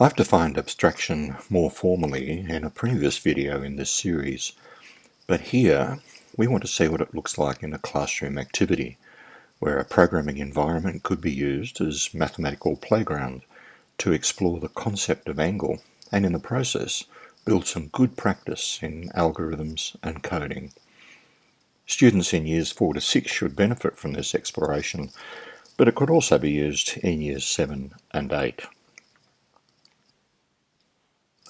I've defined abstraction more formally in a previous video in this series, but here we want to see what it looks like in a classroom activity, where a programming environment could be used as mathematical playground to explore the concept of angle and in the process build some good practice in algorithms and coding. Students in years 4 to 6 should benefit from this exploration, but it could also be used in years 7 and 8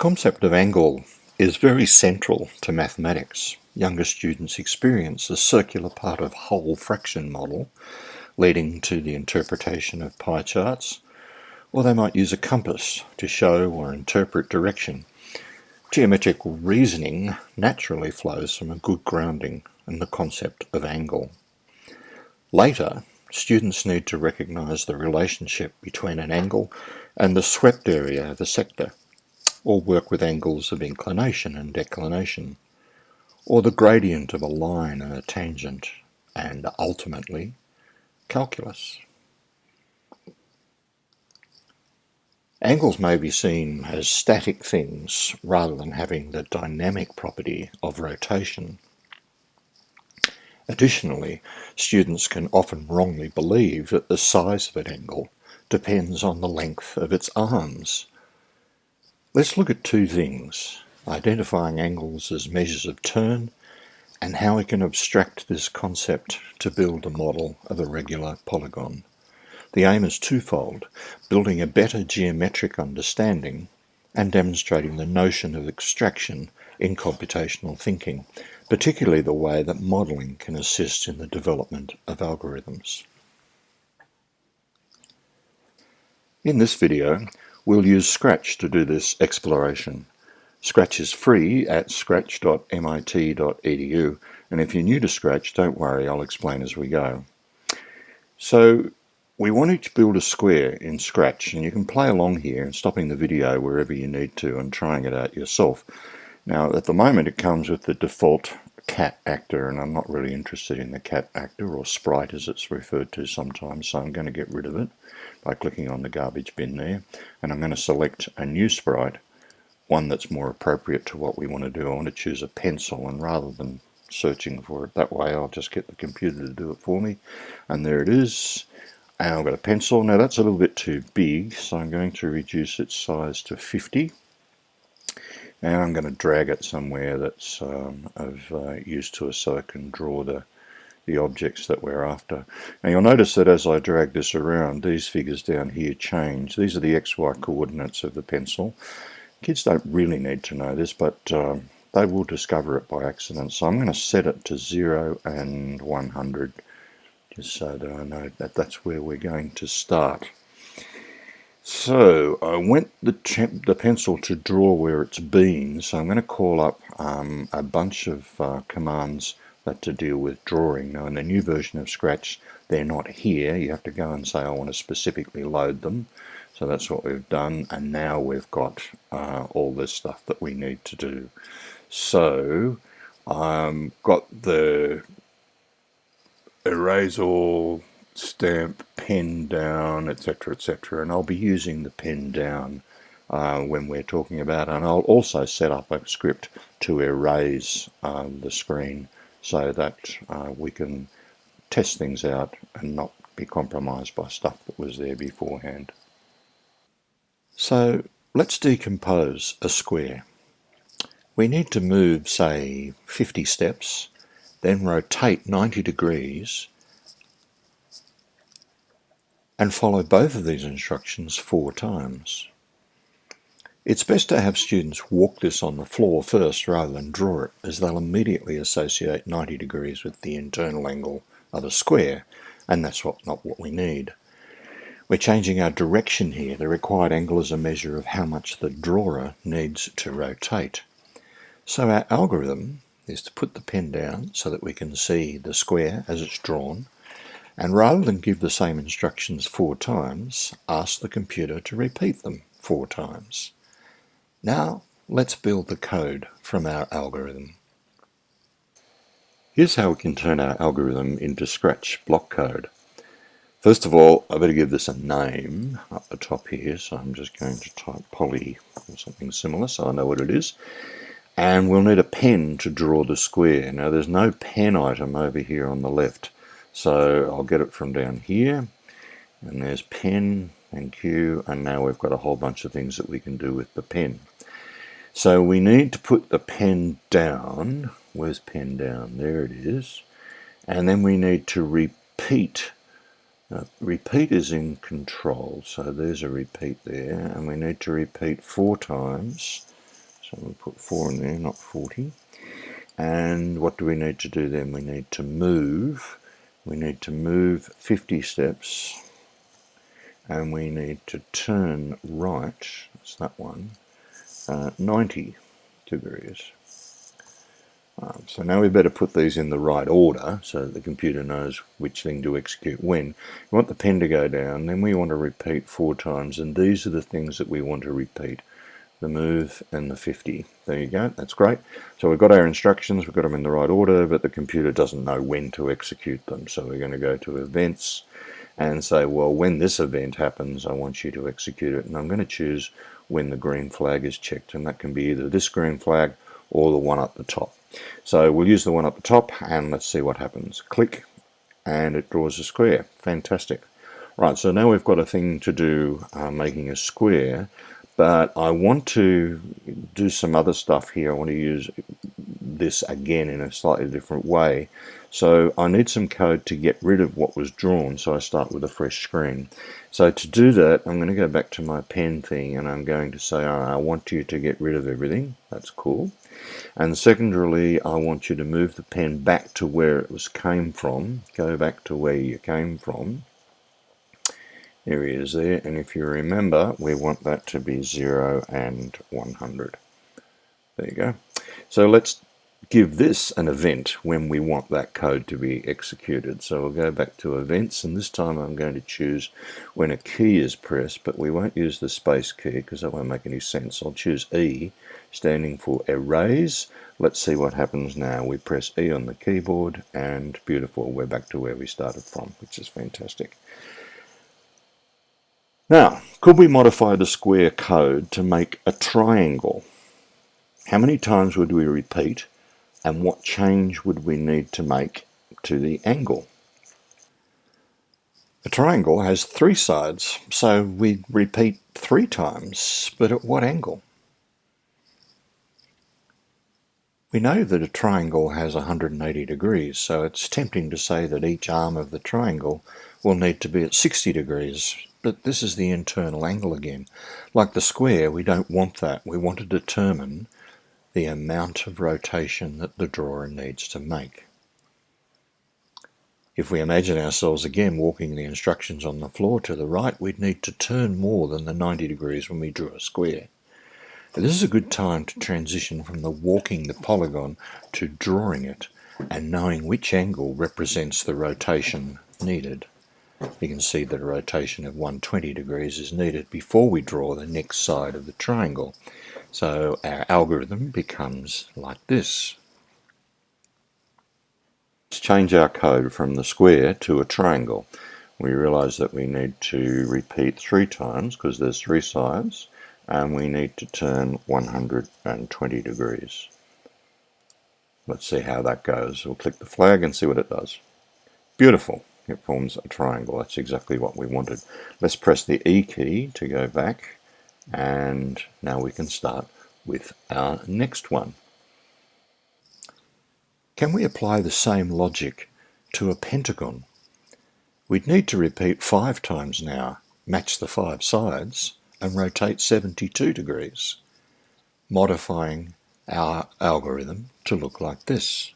concept of angle is very central to mathematics. Younger students experience the circular part of whole fraction model, leading to the interpretation of pie charts, or they might use a compass to show or interpret direction. Geometrical reasoning naturally flows from a good grounding in the concept of angle. Later, students need to recognize the relationship between an angle and the swept area of a sector or work with angles of inclination and declination, or the gradient of a line and a tangent, and ultimately, calculus. Angles may be seen as static things rather than having the dynamic property of rotation. Additionally, students can often wrongly believe that the size of an angle depends on the length of its arms, Let's look at two things, identifying angles as measures of turn and how we can abstract this concept to build a model of a regular polygon. The aim is twofold, building a better geometric understanding and demonstrating the notion of abstraction in computational thinking, particularly the way that modeling can assist in the development of algorithms. In this video, We'll use Scratch to do this exploration. Scratch is free at scratch.mit.edu and if you're new to Scratch, don't worry, I'll explain as we go. So we want to build a square in Scratch and you can play along here and stopping the video wherever you need to and trying it out yourself. Now at the moment it comes with the default cat actor and I'm not really interested in the cat actor or sprite as it's referred to sometimes so I'm going to get rid of it by clicking on the garbage bin there. And I'm going to select a new sprite one that's more appropriate to what we want to do. I want to choose a pencil and rather than searching for it that way I'll just get the computer to do it for me. And there it is. And I've got a pencil. Now that's a little bit too big so I'm going to reduce its size to 50 and I'm going to drag it somewhere that's um, of uh, use to us so I can draw the the objects that we're after. Now you'll notice that as I drag this around, these figures down here change. These are the XY coordinates of the pencil. Kids don't really need to know this, but um, they will discover it by accident. So I'm going to set it to 0 and 100, just so that I know that that's where we're going to start. So I went the, the pencil to draw where it's been, so I'm going to call up um, a bunch of uh, commands that to deal with drawing. Now in the new version of Scratch they're not here, you have to go and say I want to specifically load them. So that's what we've done and now we've got uh, all this stuff that we need to do. So I've um, got the erase all stamp pen down etc etc and I'll be using the pen down uh, when we're talking about and I'll also set up a script to erase um, the screen so that uh, we can test things out and not be compromised by stuff that was there beforehand. So let's decompose a square. We need to move say 50 steps then rotate 90 degrees and follow both of these instructions four times. It's best to have students walk this on the floor first rather than draw it, as they'll immediately associate 90 degrees with the internal angle of a square, and that's what, not what we need. We're changing our direction here. The required angle is a measure of how much the drawer needs to rotate. So our algorithm is to put the pen down so that we can see the square as it's drawn, and rather than give the same instructions four times, ask the computer to repeat them four times. Now let's build the code from our algorithm. Here's how we can turn our algorithm into Scratch block code. First of all, I better give this a name up the top here, so I'm just going to type poly or something similar so I know what it is. And we'll need a pen to draw the square. Now there's no pen item over here on the left, so I'll get it from down here. And there's pen, and Q and now we've got a whole bunch of things that we can do with the pen. So we need to put the pen down. Where's pen down? There it is. And then we need to repeat now, repeat is in control, so there's a repeat there, and we need to repeat four times. So we'll put four in there, not 40. And what do we need to do then? We need to move. We need to move 50 steps, and we need to turn right, that's that one, uh, 90 degrees. Um, so now we better put these in the right order so the computer knows which thing to execute when. We want the pen to go down, then we want to repeat four times, and these are the things that we want to repeat. The move and the 50. There you go, that's great. So we've got our instructions, we've got them in the right order, but the computer doesn't know when to execute them. So we're going to go to events and say, well, when this event happens, I want you to execute it. And I'm going to choose when the green flag is checked, and that can be either this green flag or the one at the top. So we'll use the one at the top and let's see what happens. Click and it draws a square. Fantastic. Right, so now we've got a thing to do uh, making a square, but I want to do some other stuff here. I want to use this again in a slightly different way. So I need some code to get rid of what was drawn, so I start with a fresh screen. So to do that, I'm going to go back to my pen thing and I'm going to say, I want you to get rid of everything. That's cool. And secondarily, I want you to move the pen back to where it was came from. Go back to where you came from. Is there. And if you remember, we want that to be 0 and 100. There you go. So let's give this an event when we want that code to be executed. So we'll go back to events and this time I'm going to choose when a key is pressed but we won't use the space key because that won't make any sense. I'll choose E standing for erase. Let's see what happens now. We press E on the keyboard and beautiful we're back to where we started from which is fantastic. Now could we modify the square code to make a triangle? How many times would we repeat and what change would we need to make to the angle. A triangle has three sides, so we repeat three times, but at what angle? We know that a triangle has 180 degrees, so it's tempting to say that each arm of the triangle will need to be at 60 degrees, but this is the internal angle again. Like the square, we don't want that. We want to determine the amount of rotation that the drawer needs to make. If we imagine ourselves again walking the instructions on the floor to the right, we'd need to turn more than the 90 degrees when we drew a square. This is a good time to transition from the walking the polygon to drawing it and knowing which angle represents the rotation needed. You can see that a rotation of 120 degrees is needed before we draw the next side of the triangle. So our algorithm becomes like this. Let's change our code from the square to a triangle. We realize that we need to repeat three times because there's three sides and we need to turn 120 degrees. Let's see how that goes. We'll click the flag and see what it does. Beautiful. It forms a triangle. That's exactly what we wanted. Let's press the E key to go back and now we can start with our next one. Can we apply the same logic to a pentagon? We'd need to repeat five times now, match the five sides, and rotate 72 degrees, modifying our algorithm to look like this.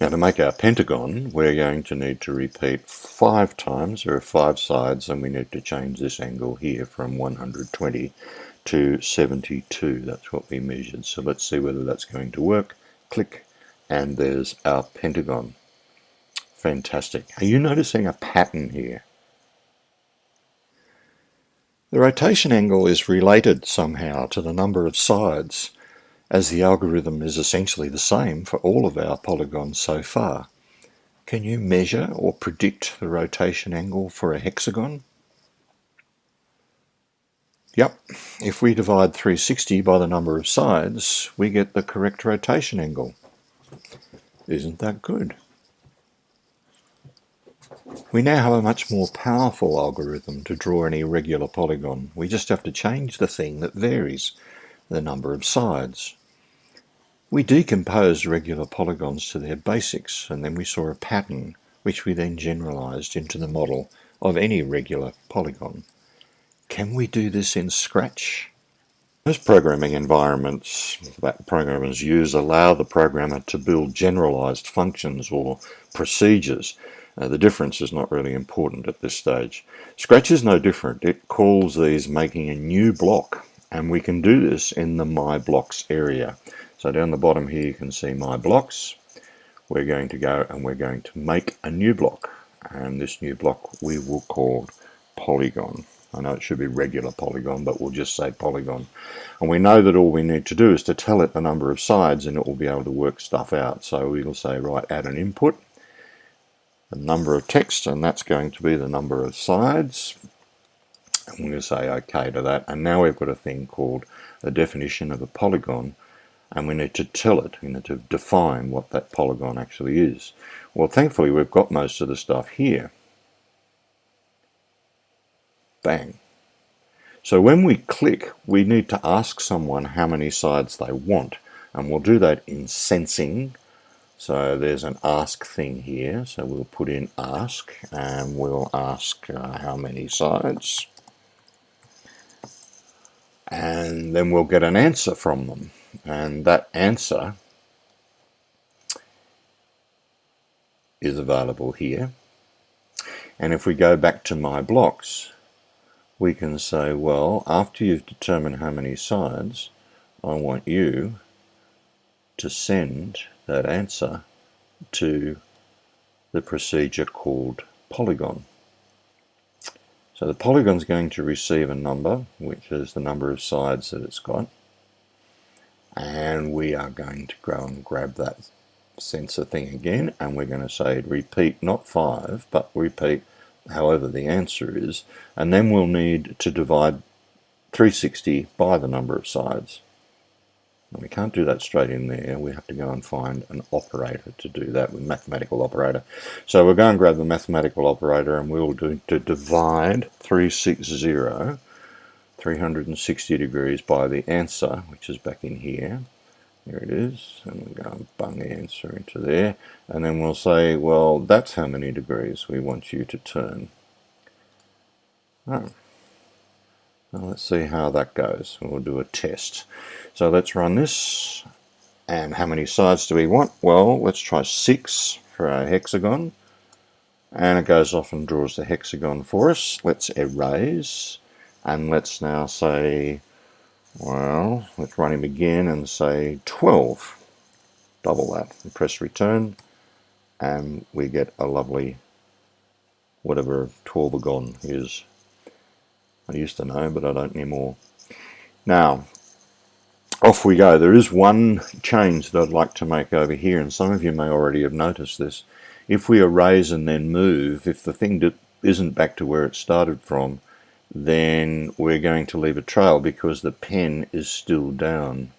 Now to make our pentagon, we're going to need to repeat five times. There are five sides and we need to change this angle here from 120 to 72. That's what we measured. So let's see whether that's going to work. Click and there's our pentagon. Fantastic. Are you noticing a pattern here? The rotation angle is related somehow to the number of sides as the algorithm is essentially the same for all of our polygons so far. Can you measure or predict the rotation angle for a hexagon? Yep, if we divide 360 by the number of sides, we get the correct rotation angle. Isn't that good? We now have a much more powerful algorithm to draw an irregular polygon. We just have to change the thing that varies, the number of sides. We decomposed regular polygons to their basics and then we saw a pattern which we then generalized into the model of any regular polygon. Can we do this in Scratch? Most programming environments that programmers use allow the programmer to build generalized functions or procedures. Uh, the difference is not really important at this stage. Scratch is no different. It calls these making a new block and we can do this in the My Blocks area. So down the bottom here you can see My Blocks. We're going to go and we're going to make a new block and this new block we will call Polygon. I know it should be regular polygon, but we'll just say polygon. And we know that all we need to do is to tell it the number of sides and it will be able to work stuff out. So we'll say, right, add an input, the number of text, and that's going to be the number of sides. And we're going to say OK to that. And now we've got a thing called a definition of a polygon. And we need to tell it, you know, to define what that polygon actually is. Well, thankfully, we've got most of the stuff here. Bang. So when we click, we need to ask someone how many sides they want. And we'll do that in sensing. So there's an ask thing here. So we'll put in ask and we'll ask uh, how many sides. And then we'll get an answer from them. And that answer is available here. And if we go back to my blocks, we can say, well, after you've determined how many sides, I want you to send that answer to the procedure called polygon. So the polygon is going to receive a number, which is the number of sides that it's got. And we are going to go and grab that sensor thing again, and we're going to say repeat not 5, but repeat however the answer is, and then we'll need to divide 360 by the number of sides. And we can't do that straight in there. We have to go and find an operator to do that with mathematical operator. So we'll go and grab the mathematical operator and we'll do to divide 360, 360 degrees by the answer, which is back in here. Here it is, and we'll go and bung the answer into there, and then we'll say, well, that's how many degrees we want you to turn. Oh. Well, let's see how that goes. We'll do a test. So let's run this. And how many sides do we want? Well, let's try six for our hexagon. And it goes off and draws the hexagon for us. Let's erase. And let's now say well, let's run him again and say 12. Double that and press return and we get a lovely whatever 12agon is. I used to know but I don't anymore. Now off we go. There is one change that I'd like to make over here and some of you may already have noticed this. If we erase and then move, if the thing isn't back to where it started from, then we're going to leave a trail because the pen is still down.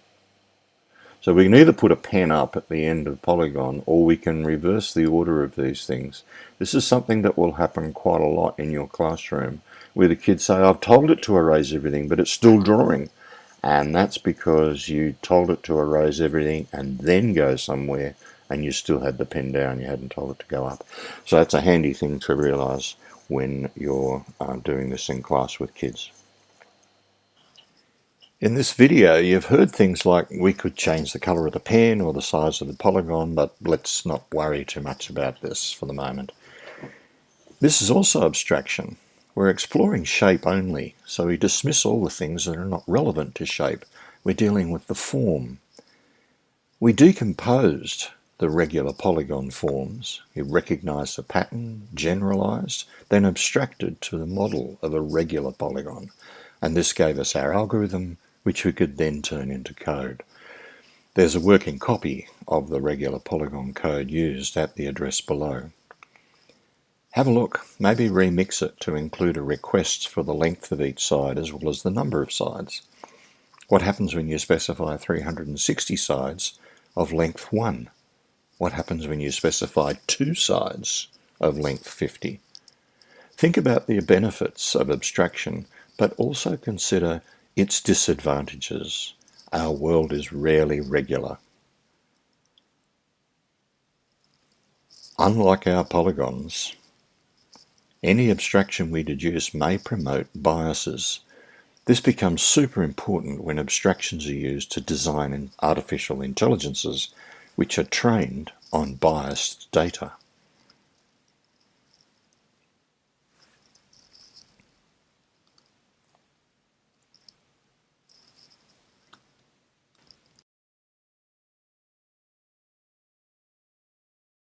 So we can either put a pen up at the end of polygon or we can reverse the order of these things. This is something that will happen quite a lot in your classroom where the kids say, I've told it to erase everything, but it's still drawing. And that's because you told it to erase everything and then go somewhere and you still had the pen down, you hadn't told it to go up. So that's a handy thing to realize when you're uh, doing this in class with kids. In this video you've heard things like we could change the color of the pen or the size of the polygon but let's not worry too much about this for the moment. This is also abstraction. We're exploring shape only so we dismiss all the things that are not relevant to shape. We're dealing with the form. We decomposed the regular polygon forms. He recognized the pattern, generalized, then abstracted to the model of a regular polygon. And this gave us our algorithm, which we could then turn into code. There's a working copy of the regular polygon code used at the address below. Have a look, maybe remix it to include a request for the length of each side as well as the number of sides. What happens when you specify 360 sides of length 1? What happens when you specify two sides of length 50? Think about the benefits of abstraction, but also consider its disadvantages. Our world is rarely regular. Unlike our polygons, any abstraction we deduce may promote biases. This becomes super important when abstractions are used to design artificial intelligences which are trained on biased data.